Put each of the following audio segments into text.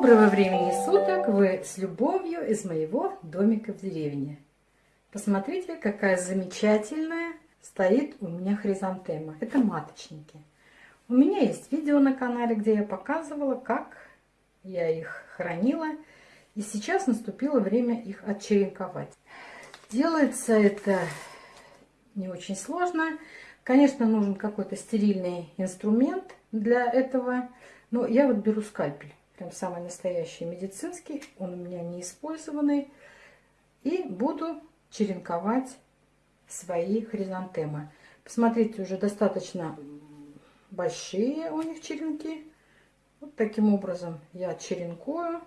Доброго времени суток! Вы с любовью из моего домика в деревне. Посмотрите, какая замечательная стоит у меня хризантема. Это маточники. У меня есть видео на канале, где я показывала, как я их хранила. И сейчас наступило время их отчеренковать. Делается это не очень сложно. Конечно, нужен какой-то стерильный инструмент для этого. Но я вот беру скальпель прям самый настоящий медицинский, он у меня не использованный. И буду черенковать свои хризантемы. Посмотрите, уже достаточно большие у них черенки. Вот таким образом я черенкую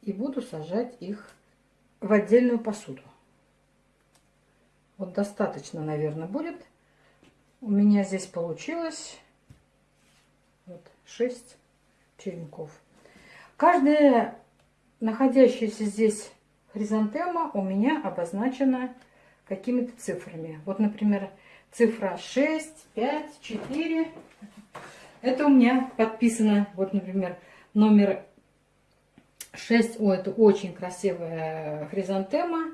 и буду сажать их в отдельную посуду. Вот достаточно, наверное, будет. У меня здесь получилось вот 6 черенков. Каждая находящаяся здесь хризантема у меня обозначена какими-то цифрами. Вот, например, цифра 6, 5, 4. Это у меня подписано, вот, например, номер 6. О, это очень красивая хризантема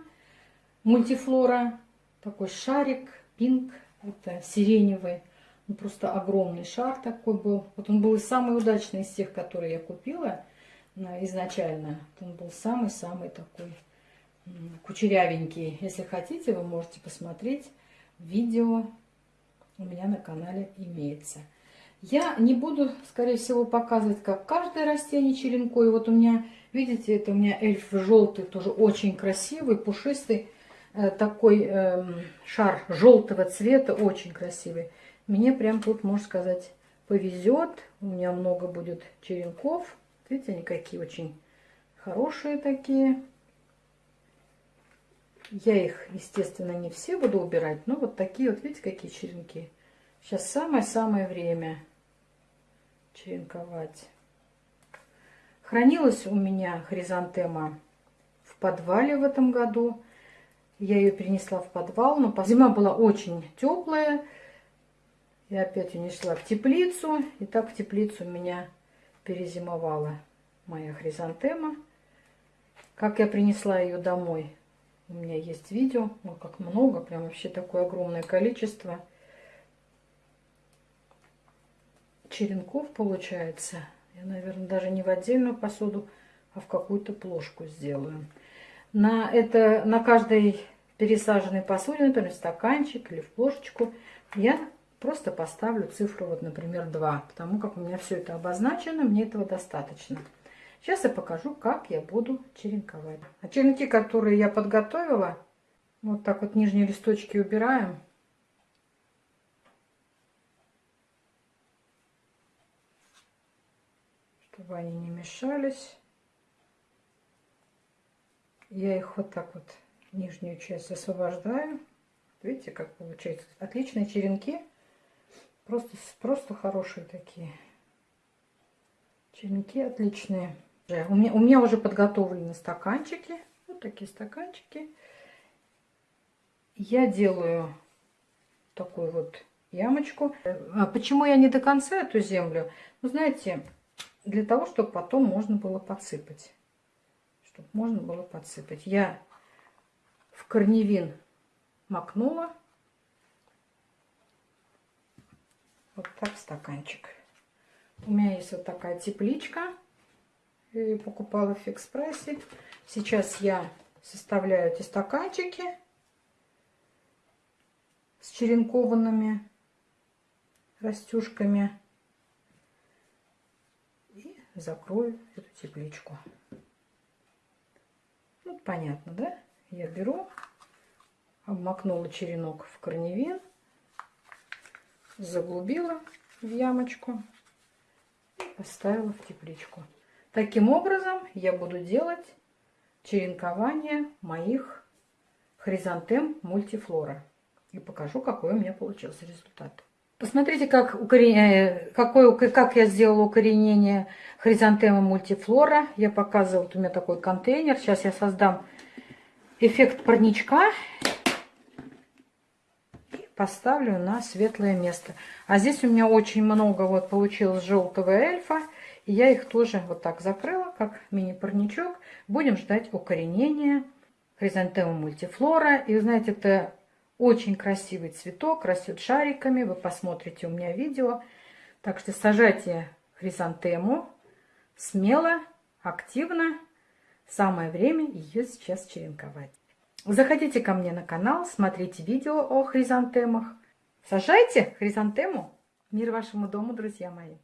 мультифлора. Такой шарик, пинк, это сиреневый. Ну, просто огромный шар такой был. Вот он был самый удачный из тех, которые я купила изначально. Он был самый-самый такой кучерявенький. Если хотите, вы можете посмотреть видео. У меня на канале имеется. Я не буду, скорее всего, показывать, как каждое растение черенкой. Вот у меня, видите, это у меня эльф желтый, тоже очень красивый, пушистый. Э, такой э, шар желтого цвета, очень красивый. Мне прям тут, можно сказать, повезет. У меня много будет черенков. Видите, они какие очень хорошие такие. Я их, естественно, не все буду убирать, но вот такие вот, видите, какие черенки. Сейчас самое-самое время черенковать. Хранилась у меня хризантема в подвале в этом году. Я ее перенесла в подвал, но зима была очень теплая. Я опять унесла в теплицу. И так в теплицу меня перезимовала моя хризантема. Как я принесла ее домой, у меня есть видео. Ну, как много, прям вообще такое огромное количество. Черенков получается. Я, наверное, даже не в отдельную посуду, а в какую-то плошку сделаю. На, это, на каждой пересаженной посуде, например, стаканчик или в плошечку, я Просто поставлю цифру, вот, например, 2, потому как у меня все это обозначено, мне этого достаточно. Сейчас я покажу, как я буду черенковать. А черенки, которые я подготовила, вот так вот нижние листочки убираем. Чтобы они не мешались. Я их вот так вот, нижнюю часть освобождаю. Видите, как получается. Отличные черенки. Просто, просто хорошие такие. Черенки отличные. У меня, у меня уже подготовлены стаканчики. Вот такие стаканчики. Я делаю такую вот ямочку. А почему я не до конца эту землю? Ну, знаете, для того, чтобы потом можно было подсыпать. Чтобы можно было подсыпать. Я в корневин макнула Вот так стаканчик. У меня есть вот такая тепличка. Ее покупала в фикс прайсе. Сейчас я составляю эти стаканчики с черенкованными растюшками. И закрою эту тепличку. Вот понятно, да? Я беру, обмакнула черенок в корневин заглубила в ямочку и поставила в тепличку. Таким образом я буду делать черенкование моих хризантем мультифлора. И покажу, какой у меня получился результат. Посмотрите, как, укорен... Э, какой, как я сделала укоренение хризантемы мультифлора. Я показывала, вот у меня такой контейнер. Сейчас я создам эффект парничка поставлю на светлое место. А здесь у меня очень много вот получилось желтого эльфа. И я их тоже вот так закрыла, как мини-парничок. Будем ждать укоренения хризантема мультифлора. И вы знаете, это очень красивый цветок, растет шариками. Вы посмотрите у меня видео. Так что сажайте хризантему смело, активно. Самое время ее сейчас черенковать. Заходите ко мне на канал, смотрите видео о хризантемах. Сажайте хризантему. Мир вашему дому, друзья мои.